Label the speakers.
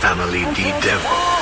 Speaker 1: family the devil.